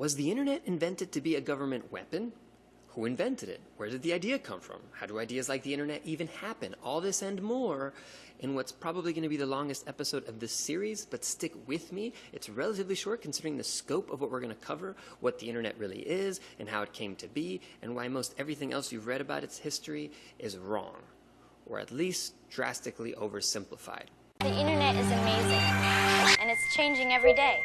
Was the internet invented to be a government weapon? Who invented it? Where did the idea come from? How do ideas like the internet even happen? All this and more in what's probably going to be the longest episode of this series, but stick with me. It's relatively short considering the scope of what we're going to cover, what the internet really is, and how it came to be, and why most everything else you've read about its history is wrong, or at least drastically oversimplified. The internet is amazing, and it's changing every day.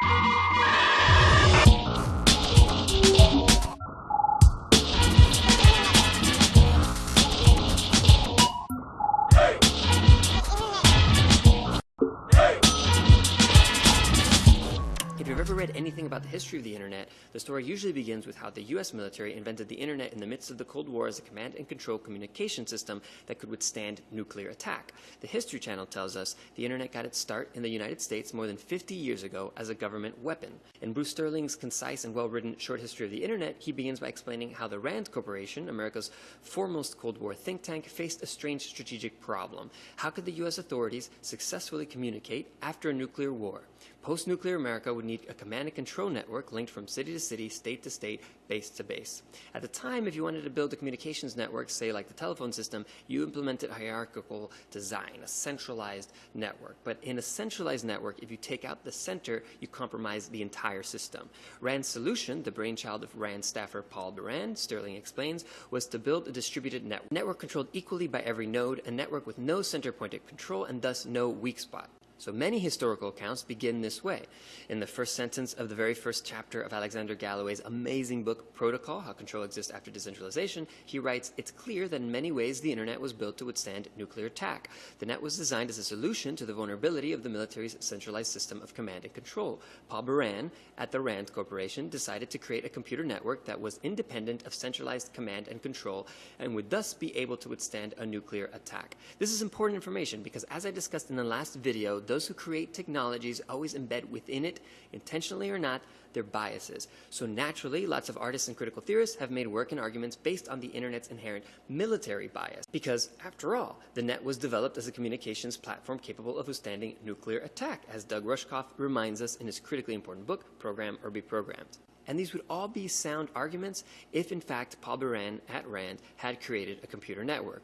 History of the internet, the story usually begins with how the US military invented the internet in the midst of the Cold War as a command and control communication system that could withstand nuclear attack. The History Channel tells us the internet got its start in the United States more than 50 years ago as a government weapon. In Bruce Sterling's concise and well-written short history of the internet, he begins by explaining how the RAND Corporation, America's foremost Cold War think tank, faced a strange strategic problem. How could the US authorities successfully communicate after a nuclear war? Post-nuclear America would need a command and control network linked from city to city, state to state, base to base. At the time, if you wanted to build a communications network, say like the telephone system, you implemented hierarchical design, a centralized network. But in a centralized network, if you take out the center, you compromise the entire system. Rand's solution, the brainchild of Rand staffer Paul Baran, Sterling explains, was to build a distributed network, network controlled equally by every node, a network with no center point of control and thus no weak spot. So many historical accounts begin this way. In the first sentence of the very first chapter of Alexander Galloway's amazing book, Protocol, How Control Exists After Decentralization, he writes, it's clear that in many ways the internet was built to withstand nuclear attack. The net was designed as a solution to the vulnerability of the military's centralized system of command and control. Paul Baran at the RAND Corporation decided to create a computer network that was independent of centralized command and control and would thus be able to withstand a nuclear attack. This is important information because as I discussed in the last video, those who create technologies always embed within it, intentionally or not, their biases. So naturally, lots of artists and critical theorists have made work and arguments based on the internet's inherent military bias. Because, after all, the net was developed as a communications platform capable of withstanding nuclear attack, as Doug Rushkoff reminds us in his critically important book, Program or Be Programmed. And these would all be sound arguments if, in fact, Paul Baran at RAND had created a computer network.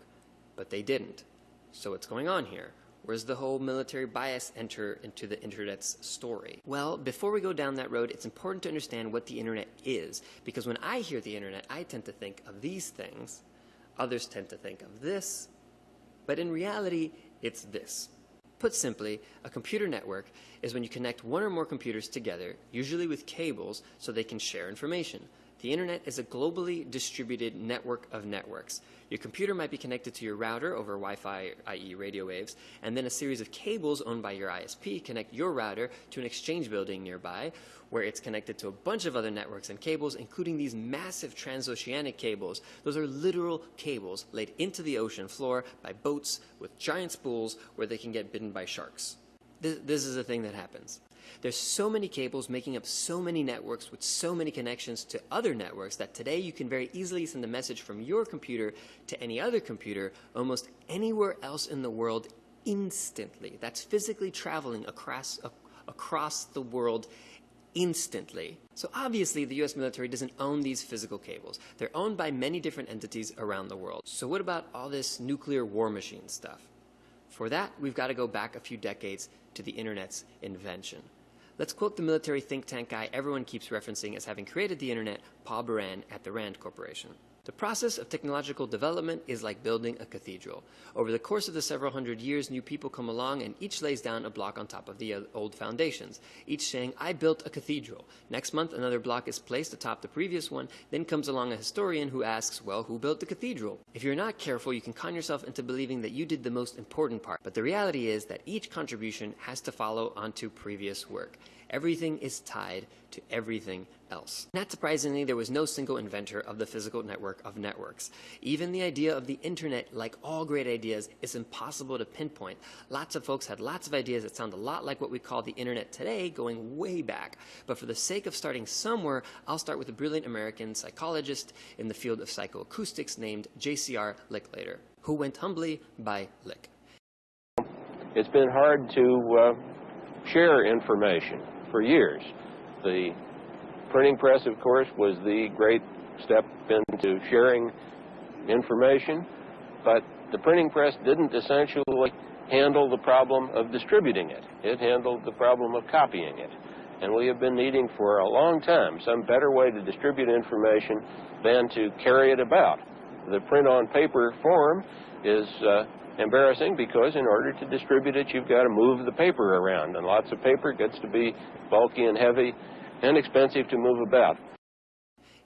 But they didn't. So what's going on here? Where does the whole military bias enter into the internet's story? Well, before we go down that road, it's important to understand what the internet is. Because when I hear the internet, I tend to think of these things. Others tend to think of this. But in reality, it's this. Put simply, a computer network is when you connect one or more computers together, usually with cables, so they can share information. The internet is a globally distributed network of networks. Your computer might be connected to your router over Wi-Fi, i.e. radio waves, and then a series of cables owned by your ISP connect your router to an exchange building nearby, where it's connected to a bunch of other networks and cables, including these massive transoceanic cables. Those are literal cables laid into the ocean floor by boats with giant spools where they can get bitten by sharks. This, this is a thing that happens. There's so many cables making up so many networks with so many connections to other networks that today you can very easily send a message from your computer to any other computer almost anywhere else in the world instantly. That's physically traveling across, across the world instantly. So obviously the US military doesn't own these physical cables. They're owned by many different entities around the world. So what about all this nuclear war machine stuff? For that, we've got to go back a few decades to the internet's invention. Let's quote the military think tank guy everyone keeps referencing as having created the internet, Paul Baran at the RAND Corporation. The process of technological development is like building a cathedral. Over the course of the several hundred years, new people come along and each lays down a block on top of the uh, old foundations, each saying, I built a cathedral. Next month, another block is placed atop the previous one. Then comes along a historian who asks, well, who built the cathedral? If you're not careful, you can con yourself into believing that you did the most important part. But the reality is that each contribution has to follow onto previous work. Everything is tied to everything else. Not surprisingly, there was no single inventor of the physical network of networks. Even the idea of the internet, like all great ideas, is impossible to pinpoint. Lots of folks had lots of ideas that sound a lot like what we call the internet today, going way back. But for the sake of starting somewhere, I'll start with a brilliant American psychologist in the field of psychoacoustics named J.C.R. Licklider, who went humbly by Lick. It's been hard to uh, share information for years. The printing press, of course, was the great step into sharing information, but the printing press didn't essentially handle the problem of distributing it. It handled the problem of copying it. And we have been needing for a long time some better way to distribute information than to carry it about. The print on paper form is uh, embarrassing because in order to distribute it, you've got to move the paper around, and lots of paper gets to be bulky and heavy and expensive to move about.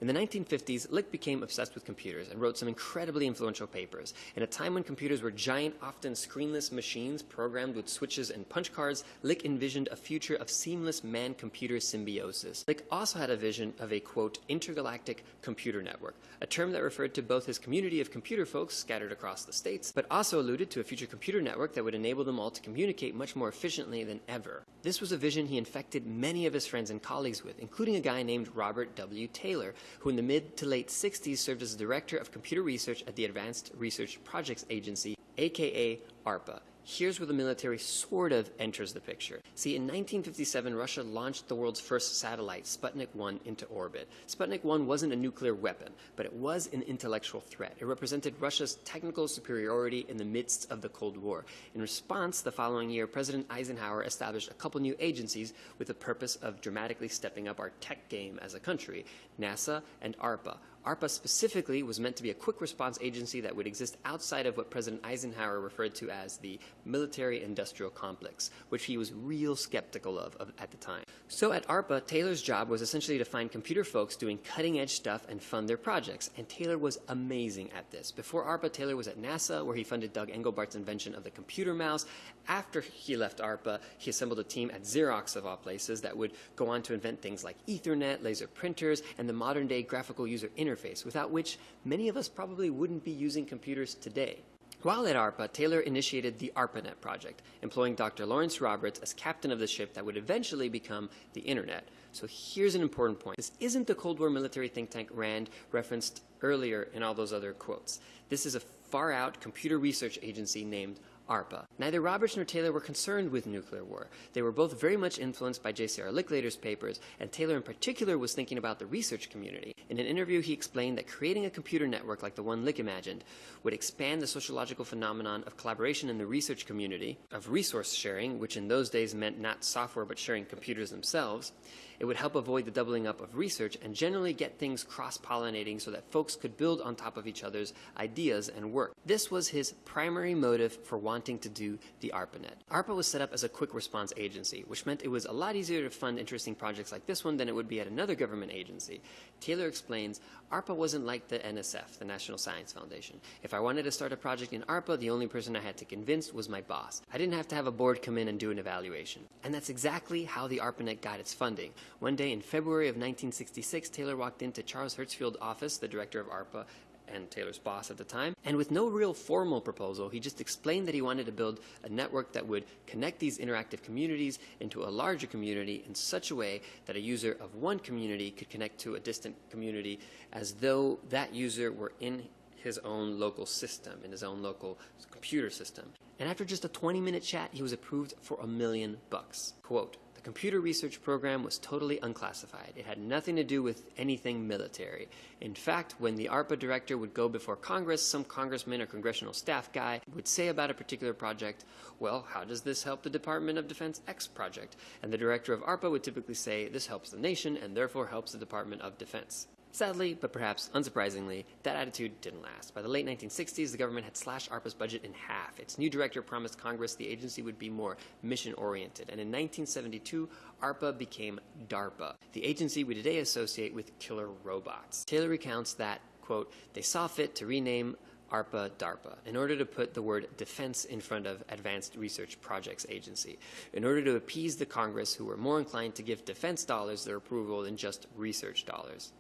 In the 1950s, Lick became obsessed with computers and wrote some incredibly influential papers. In a time when computers were giant, often screenless machines programmed with switches and punch cards, Lick envisioned a future of seamless man-computer symbiosis. Lick also had a vision of a, quote, intergalactic computer network, a term that referred to both his community of computer folks scattered across the states, but also alluded to a future computer network that would enable them all to communicate much more efficiently than ever. This was a vision he infected many of his friends and colleagues with, including a guy named Robert W. Taylor, who in the mid to late 60s served as director of computer research at the Advanced Research Projects Agency, aka ARPA. Here's where the military sort of enters the picture. See, in 1957, Russia launched the world's first satellite, Sputnik 1, into orbit. Sputnik 1 wasn't a nuclear weapon, but it was an intellectual threat. It represented Russia's technical superiority in the midst of the Cold War. In response, the following year, President Eisenhower established a couple new agencies with the purpose of dramatically stepping up our tech game as a country NASA and ARPA. ARPA specifically was meant to be a quick response agency that would exist outside of what President Eisenhower referred to as the military industrial complex, which he was real skeptical of, of, at the time. So at ARPA, Taylor's job was essentially to find computer folks doing cutting edge stuff and fund their projects, and Taylor was amazing at this. Before ARPA, Taylor was at NASA, where he funded Doug Engelbart's invention of the computer mouse. After he left ARPA, he assembled a team at Xerox, of all places, that would go on to invent things like Ethernet, laser printers, and the modern day graphical user interface, without which many of us probably wouldn't be using computers today. While at ARPA, Taylor initiated the ARPANET project, employing Dr. Lawrence Roberts as captain of the ship that would eventually become the Internet. So here's an important point. This isn't the Cold War military think tank RAND referenced earlier in all those other quotes. This is a far out computer research agency named ARPA. Neither Roberts nor Taylor were concerned with nuclear war. They were both very much influenced by J.C.R. Licklider's papers, and Taylor in particular was thinking about the research community. In an interview, he explained that creating a computer network like the one Lick imagined would expand the sociological phenomenon of collaboration in the research community, of resource sharing, which in those days meant not software but sharing computers themselves. It would help avoid the doubling up of research and generally get things cross-pollinating so that folks could build on top of each other's ideas and work. This was his primary motive for wanting to do the ARPANET. ARPA was set up as a quick response agency, which meant it was a lot easier to fund interesting projects like this one than it would be at another government agency. Taylor explains, ARPA wasn't like the NSF, the National Science Foundation. If I wanted to start a project in ARPA, the only person I had to convince was my boss. I didn't have to have a board come in and do an evaluation. And that's exactly how the ARPANET got its funding. One day in February of 1966, Taylor walked into Charles Herzfeld's office, the director of ARPA, and Taylor's boss at the time. And with no real formal proposal, he just explained that he wanted to build a network that would connect these interactive communities into a larger community in such a way that a user of one community could connect to a distant community as though that user were in his own local system, in his own local computer system. And after just a 20 minute chat, he was approved for a million bucks. Quote, computer research program was totally unclassified. It had nothing to do with anything military. In fact, when the ARPA director would go before Congress, some congressman or congressional staff guy would say about a particular project, well, how does this help the Department of Defense X project? And the director of ARPA would typically say, this helps the nation and therefore helps the Department of Defense. Sadly, but perhaps unsurprisingly, that attitude didn't last. By the late 1960s, the government had slashed ARPA's budget in half. Its new director promised Congress the agency would be more mission-oriented. And in 1972, ARPA became DARPA, the agency we today associate with killer robots. Taylor recounts that, quote, they saw fit to rename ARPA DARPA in order to put the word defense in front of Advanced Research Projects Agency, in order to appease the Congress who were more inclined to give defense dollars their approval than just research dollars.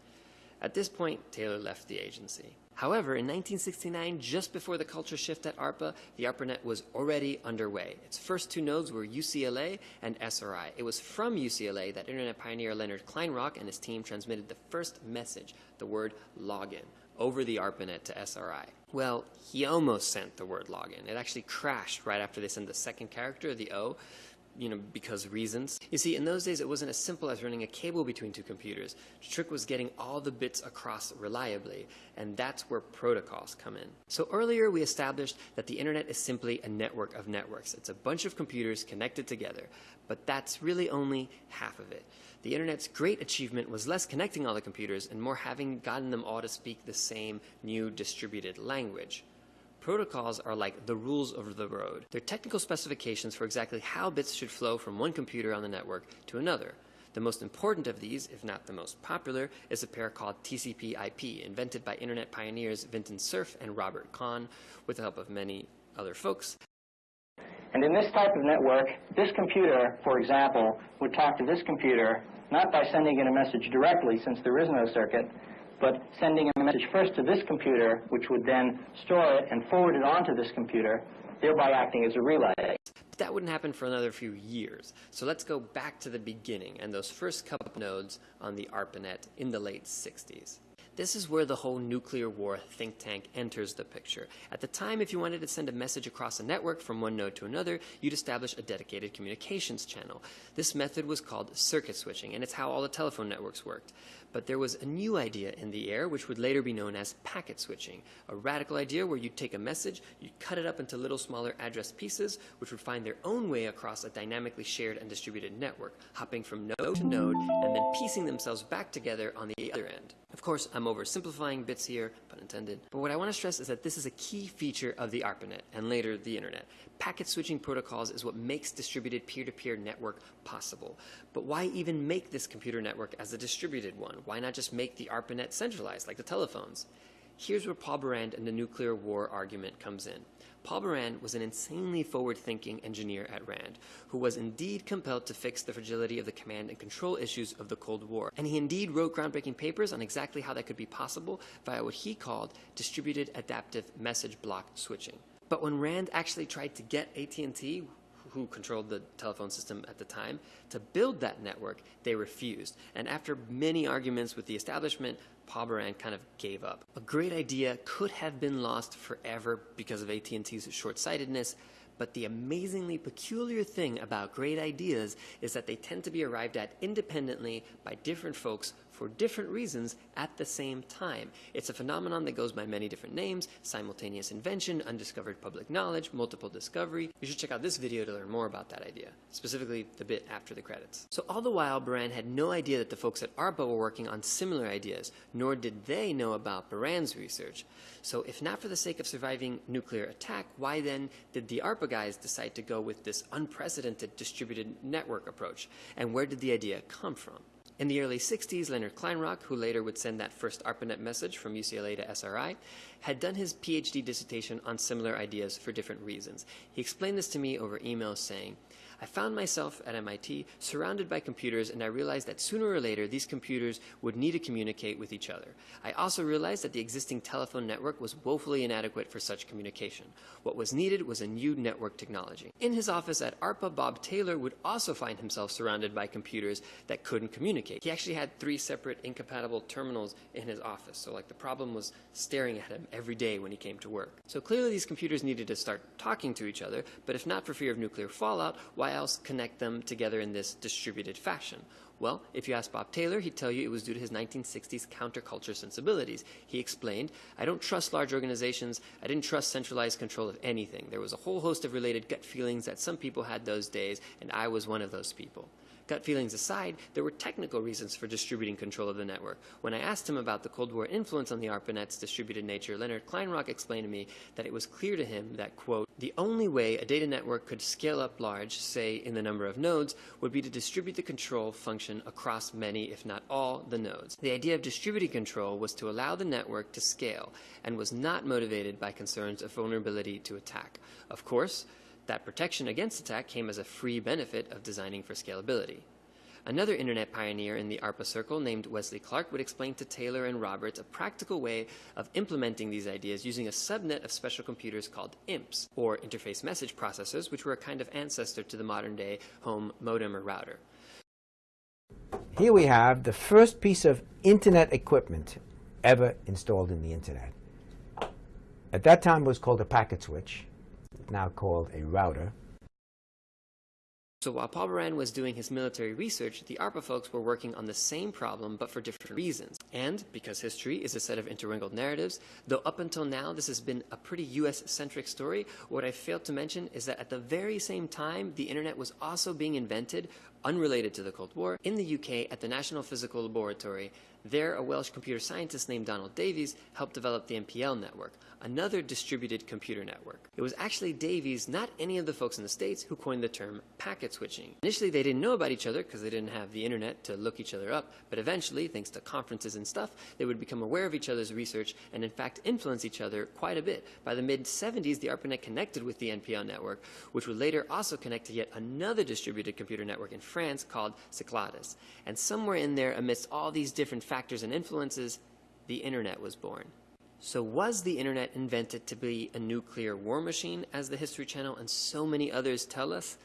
At this point, Taylor left the agency. However, in 1969, just before the culture shift at ARPA, the ARPANET was already underway. Its first two nodes were UCLA and SRI. It was from UCLA that internet pioneer Leonard Kleinrock and his team transmitted the first message, the word login, over the ARPANET to SRI. Well, he almost sent the word login. It actually crashed right after they sent the second character, the O, you know, because reasons. You see, in those days, it wasn't as simple as running a cable between two computers. The trick was getting all the bits across reliably, and that's where protocols come in. So earlier, we established that the internet is simply a network of networks. It's a bunch of computers connected together, but that's really only half of it. The internet's great achievement was less connecting all the computers and more having gotten them all to speak the same new distributed language. Protocols are like the rules of the road. They're technical specifications for exactly how bits should flow from one computer on the network to another. The most important of these, if not the most popular, is a pair called TCP/IP, invented by internet pioneers Vinton Cerf and Robert Kahn, with the help of many other folks. And in this type of network, this computer, for example, would talk to this computer not by sending in a message directly, since there is no circuit, but sending a message first to this computer, which would then store it and forward it onto this computer, thereby acting as a relay. But that wouldn't happen for another few years. So let's go back to the beginning and those first couple nodes on the ARPANET in the late 60s. This is where the whole nuclear war think tank enters the picture. At the time, if you wanted to send a message across a network from one node to another, you'd establish a dedicated communications channel. This method was called circuit switching, and it's how all the telephone networks worked. But there was a new idea in the air, which would later be known as packet switching, a radical idea where you'd take a message, you'd cut it up into little smaller address pieces, which would find their own way across a dynamically shared and distributed network, hopping from node to node, and then piecing themselves back together on the other end. Of course, I'm oversimplifying bits here, pun intended, but what I want to stress is that this is a key feature of the ARPANET, and later the Internet. Packet switching protocols is what makes distributed peer-to-peer -peer network possible. But why even make this computer network as a distributed one? Why not just make the ARPANET centralized, like the telephones? Here's where Paul Baran and the nuclear war argument comes in. Paul Baran was an insanely forward-thinking engineer at RAND, who was indeed compelled to fix the fragility of the command and control issues of the Cold War. And he indeed wrote groundbreaking papers on exactly how that could be possible via what he called distributed adaptive message block switching. But when Rand actually tried to get AT&T, who controlled the telephone system at the time, to build that network, they refused. And after many arguments with the establishment, Paul kind of gave up. A great idea could have been lost forever because of AT&T's short-sightedness, but the amazingly peculiar thing about great ideas is that they tend to be arrived at independently by different folks for different reasons at the same time. It's a phenomenon that goes by many different names, simultaneous invention, undiscovered public knowledge, multiple discovery. You should check out this video to learn more about that idea, specifically the bit after the credits. So all the while, Baran had no idea that the folks at ARPA were working on similar ideas, nor did they know about Baran's research. So if not for the sake of surviving nuclear attack, why then did the ARPA guys decide to go with this unprecedented distributed network approach? And where did the idea come from? In the early 60s, Leonard Kleinrock, who later would send that first ARPANET message from UCLA to SRI, had done his PhD dissertation on similar ideas for different reasons. He explained this to me over email saying, I found myself at MIT surrounded by computers and I realized that sooner or later these computers would need to communicate with each other. I also realized that the existing telephone network was woefully inadequate for such communication. What was needed was a new network technology. In his office at ARPA, Bob Taylor would also find himself surrounded by computers that couldn't communicate. He actually had three separate incompatible terminals in his office, so like the problem was staring at him every day when he came to work. So clearly these computers needed to start talking to each other, but if not for fear of nuclear fallout, why else connect them together in this distributed fashion? Well, if you ask Bob Taylor, he'd tell you it was due to his 1960s counterculture sensibilities. He explained, I don't trust large organizations. I didn't trust centralized control of anything. There was a whole host of related gut feelings that some people had those days, and I was one of those people. Gut feelings aside, there were technical reasons for distributing control of the network. When I asked him about the Cold War influence on the ARPANET's distributed nature, Leonard Kleinrock explained to me that it was clear to him that, quote, the only way a data network could scale up large, say in the number of nodes, would be to distribute the control function across many, if not all, the nodes. The idea of distributing control was to allow the network to scale and was not motivated by concerns of vulnerability to attack. Of course, that protection against attack came as a free benefit of designing for scalability. Another internet pioneer in the ARPA circle named Wesley Clark would explain to Taylor and Roberts a practical way of implementing these ideas using a subnet of special computers called IMPs, or interface message processors, which were a kind of ancestor to the modern day home modem or router. Here we have the first piece of internet equipment ever installed in the internet. At that time it was called a packet switch now called a router. So while Paul Baran was doing his military research, the ARPA folks were working on the same problem but for different reasons. And because history is a set of interwinkled narratives, though up until now this has been a pretty US centric story, what I failed to mention is that at the very same time, the internet was also being invented, unrelated to the Cold War, in the UK at the National Physical Laboratory. There, a Welsh computer scientist named Donald Davies helped develop the NPL network, another distributed computer network. It was actually Davies, not any of the folks in the States, who coined the term packet switching. Initially, they didn't know about each other because they didn't have the internet to look each other up, but eventually, thanks to conferences and stuff, they would become aware of each other's research and, in fact, influence each other quite a bit. By the mid 70s, the ARPANET connected with the NPL network, which would later also connect to yet another distributed computer network in France called Cyclades. And somewhere in there, amidst all these different factors and influences, the internet was born. So was the internet invented to be a nuclear war machine, as the History Channel and so many others tell us?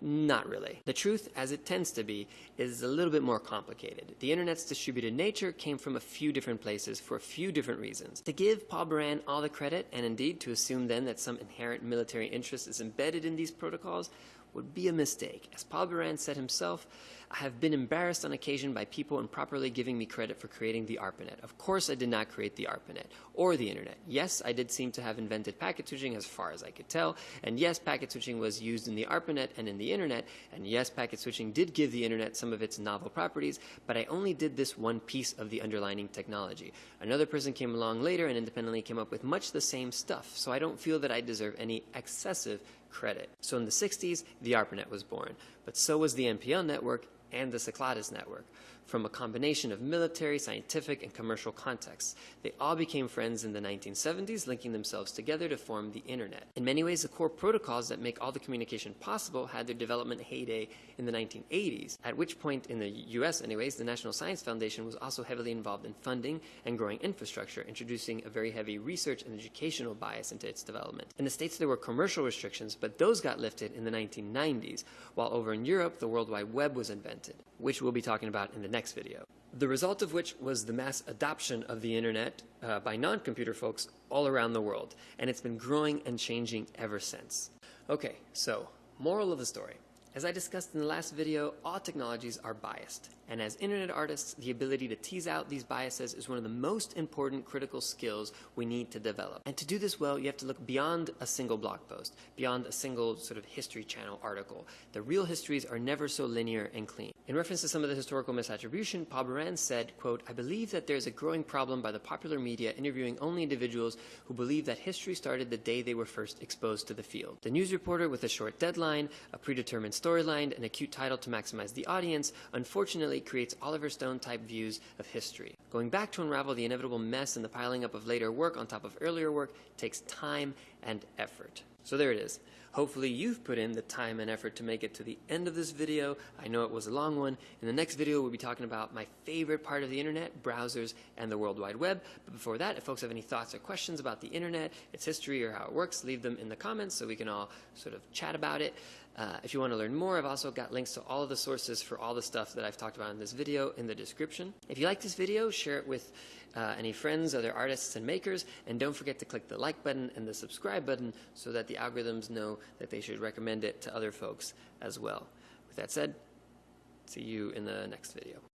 Not really. The truth, as it tends to be, is a little bit more complicated. The internet's distributed nature came from a few different places for a few different reasons. To give Paul Baran all the credit, and indeed to assume then that some inherent military interest is embedded in these protocols, would be a mistake. As Paul Baran said himself, I have been embarrassed on occasion by people improperly giving me credit for creating the ARPANET. Of course I did not create the ARPANET or the internet. Yes, I did seem to have invented packet switching as far as I could tell, and yes, packet switching was used in the ARPANET and in the internet, and yes, packet switching did give the internet some of its novel properties, but I only did this one piece of the underlining technology. Another person came along later and independently came up with much the same stuff, so I don't feel that I deserve any excessive credit. So in the 60s, the ARPANET was born, but so was the NPL network and the Cyclades network. From a combination of military, scientific, and commercial contexts, they all became friends in the 1970s, linking themselves together to form the Internet. In many ways, the core protocols that make all the communication possible had their development heyday in the 1980s, at which point, in the US anyways, the National Science Foundation was also heavily involved in funding and growing infrastructure, introducing a very heavy research and educational bias into its development. In the States, there were commercial restrictions, but those got lifted in the 1990s, while over in Europe, the World Wide Web was invented, which we'll be talking about in the next video. The result of which was the mass adoption of the internet uh, by non computer folks all around the world, and it's been growing and changing ever since. Okay, so, moral of the story. As I discussed in the last video, all technologies are biased. And as internet artists, the ability to tease out these biases is one of the most important critical skills we need to develop. And to do this well, you have to look beyond a single blog post, beyond a single sort of history channel article. The real histories are never so linear and clean. In reference to some of the historical misattribution, Paul Baran said, quote, I believe that there's a growing problem by the popular media interviewing only individuals who believe that history started the day they were first exposed to the field. The news reporter with a short deadline, a predetermined storyline, and a cute title to maximize the audience, unfortunately creates Oliver Stone type views of history. Going back to unravel the inevitable mess and the piling up of later work on top of earlier work takes time and effort. So there it is. Hopefully you've put in the time and effort to make it to the end of this video. I know it was a long one. In the next video, we'll be talking about my favorite part of the internet, browsers, and the World Wide Web. But before that, if folks have any thoughts or questions about the internet, its history, or how it works, leave them in the comments so we can all sort of chat about it. Uh, if you want to learn more, I've also got links to all of the sources for all the stuff that I've talked about in this video in the description. If you like this video, share it with uh, any friends, other artists and makers, and don't forget to click the like button and the subscribe button so that the algorithms that they should recommend it to other folks as well. With that said, see you in the next video.